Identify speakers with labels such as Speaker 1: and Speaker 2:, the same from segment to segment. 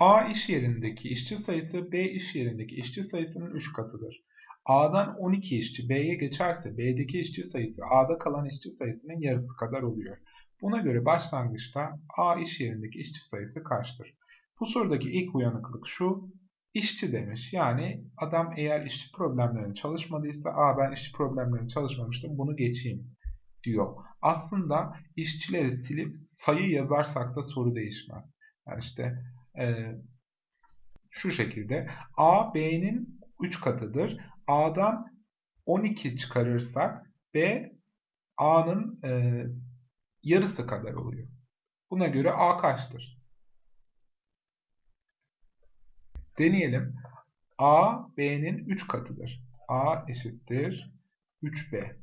Speaker 1: A iş yerindeki işçi sayısı B iş yerindeki işçi sayısının 3 katıdır. A'dan 12 işçi B'ye geçerse B'deki işçi sayısı A'da kalan işçi sayısının yarısı kadar oluyor. Buna göre başlangıçta A iş yerindeki işçi sayısı kaçtır? Bu sorudaki ilk uyanıklık şu. İşçi demiş. Yani adam eğer işçi problemlerini çalışmadıysa A ben işçi problemlerini çalışmamıştım bunu geçeyim diyor. Aslında işçileri silip sayı yazarsak da soru değişmez. Yani işte e, şu şekilde A B'nin 3 katıdır. A'dan 12 çıkarırsak B A'nın e, yarısı kadar oluyor. Buna göre A kaçtır? Deneyelim. A, B'nin 3 katıdır. A eşittir 3B.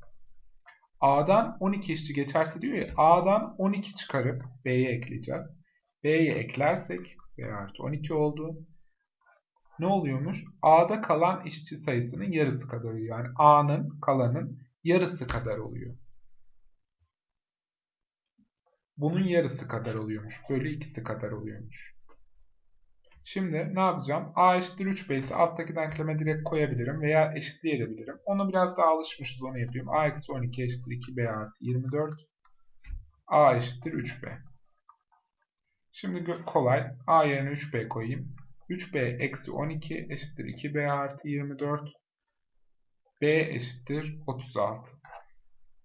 Speaker 1: A'dan 12 işçi geçerse diyor ya, A'dan 12 çıkarıp B'ye ekleyeceğiz. B'ye eklersek, B artı 12 oldu. Ne oluyormuş? A'da kalan işçi sayısının yarısı kadar oluyor. Yani A'nın kalanın yarısı kadar oluyor. Bunun yarısı kadar oluyormuş. Bölü ikisi kadar oluyormuş. Şimdi ne yapacağım? A eşittir 3B ise alttaki denkleme direkt koyabilirim veya eşitleyebilirim. Onu biraz daha alışmışız onu yapayım. A eksi 12 eşittir 2B artı 24. A eşittir 3B. Şimdi kolay. A yerine 3B koyayım. 3B eksi 12 eşittir 2B artı 24. B eşittir 36.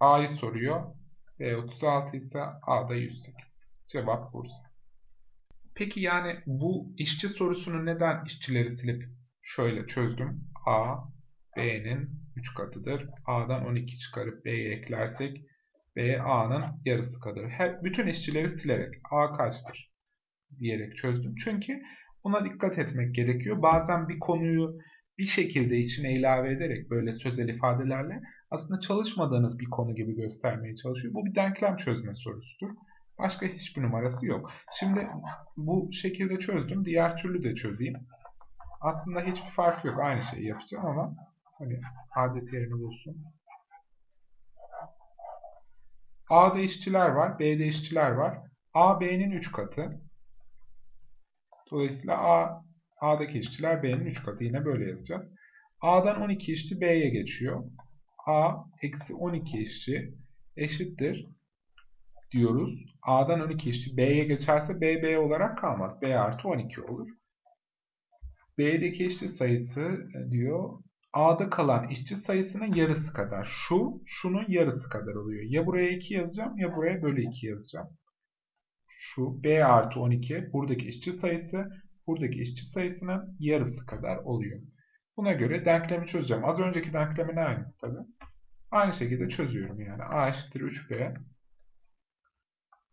Speaker 1: A'yı soruyor. B 36 ise A da 108. Cevap Bursa. Peki yani bu işçi sorusunu neden işçileri silip şöyle çözdüm. A, B'nin 3 katıdır. A'dan 12 çıkarıp B'ye eklersek B, A'nın yarısı kadar. Her, bütün işçileri silerek A kaçtır diyerek çözdüm. Çünkü buna dikkat etmek gerekiyor. Bazen bir konuyu bir şekilde içine ilave ederek böyle sözel ifadelerle aslında çalışmadığınız bir konu gibi göstermeye çalışıyor. Bu bir denklem çözme sorusudur. Başka hiçbir numarası yok. Şimdi bu şekilde çözdüm. Diğer türlü de çözeyim. Aslında hiçbir fark yok. Aynı şeyi yapacağım ama hani adet yerini bulsun. A'da işçiler var. B'de işçiler var. A B'nin 3 katı. Dolayısıyla A A'daki işçiler B'nin 3 katı. Yine böyle yazacağız. A'dan 12 işçi B'ye geçiyor. A eksi 12 işçi eşittir diyoruz. A'dan 12 işçi B'ye geçerse B, B olarak kalmaz. B artı 12 olur. B'deki işçi sayısı diyor A'da kalan işçi sayısının yarısı kadar. Şu, şunun yarısı kadar oluyor. Ya buraya 2 yazacağım ya buraya bölü 2 yazacağım. Şu B artı 12 buradaki işçi sayısı buradaki işçi sayısının yarısı kadar oluyor. Buna göre denklemi çözeceğim. Az önceki denklemin aynısı tabi. Aynı şekilde çözüyorum yani. A eşittir 3B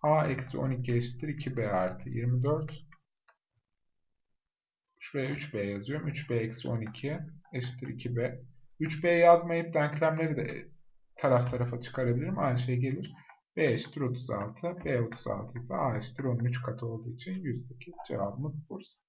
Speaker 1: A eksi 12 eşittir 2B artı 24. Şuraya 3B yazıyorum. 3B eksi 12 eşittir 2B. 3B yazmayıp denklemleri de taraf tarafa çıkarabilirim. Aynı şey gelir. B eşittir 36. B 36 ise A eşittir 13 katı olduğu için 108 cevabımız Bursa.